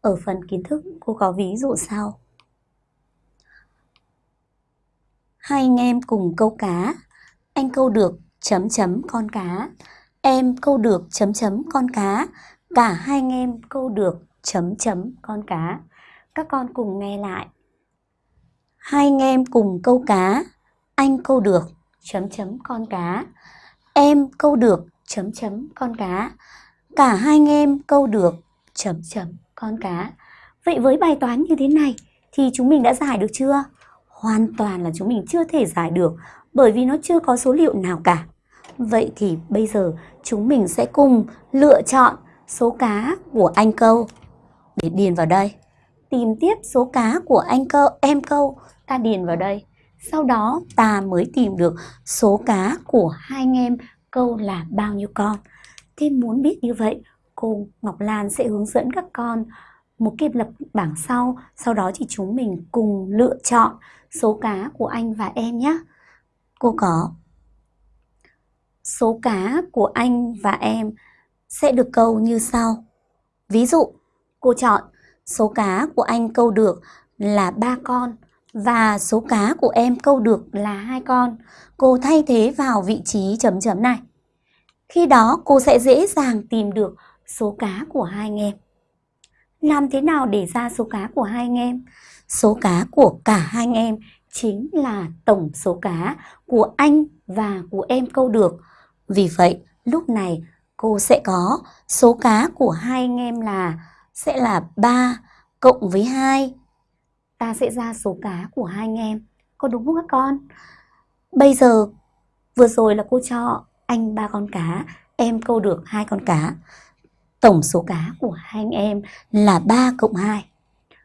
Ở phần kiến thức, cô có ví dụ sau. Hai anh em cùng câu cá. Anh câu được, chấm chấm con cá. Em câu được, chấm chấm con cá. Cả hai anh em câu được, chấm chấm con cá. Các con cùng nghe lại. Hai anh em cùng câu cá. Anh câu được, chấm chấm con cá. Em câu được, chấm chấm con cá. Cả hai anh em câu được, chấm chấm con cá. Vậy với bài toán như thế này thì chúng mình đã giải được chưa? Hoàn toàn là chúng mình chưa thể giải được bởi vì nó chưa có số liệu nào cả. Vậy thì bây giờ chúng mình sẽ cùng lựa chọn số cá của anh câu để điền vào đây. Tìm tiếp số cá của anh câu, em câu, ta điền vào đây. Sau đó ta mới tìm được số cá của hai anh em câu là bao nhiêu con. Thế muốn biết như vậy, cô Ngọc Lan sẽ hướng dẫn các con một cái lập bảng sau. Sau đó thì chúng mình cùng lựa chọn số cá của anh và em nhé. Cô có số cá của anh và em sẽ được câu như sau. Ví dụ, cô chọn số cá của anh câu được là ba con và số cá của em câu được là hai con. Cô thay thế vào vị trí chấm chấm này. Khi đó cô sẽ dễ dàng tìm được số cá của hai anh em. Làm thế nào để ra số cá của hai anh em? Số cá của cả hai anh em chính là tổng số cá của anh và của em câu được. Vì vậy, lúc này cô sẽ có số cá của hai anh em là sẽ là 3 cộng với 2. Ta sẽ ra số cá của hai anh em. Có đúng không các con? Bây giờ vừa rồi là cô cho anh ba con cá, em câu được hai con cá. Tổng số cá của hai anh em là 3 cộng 2.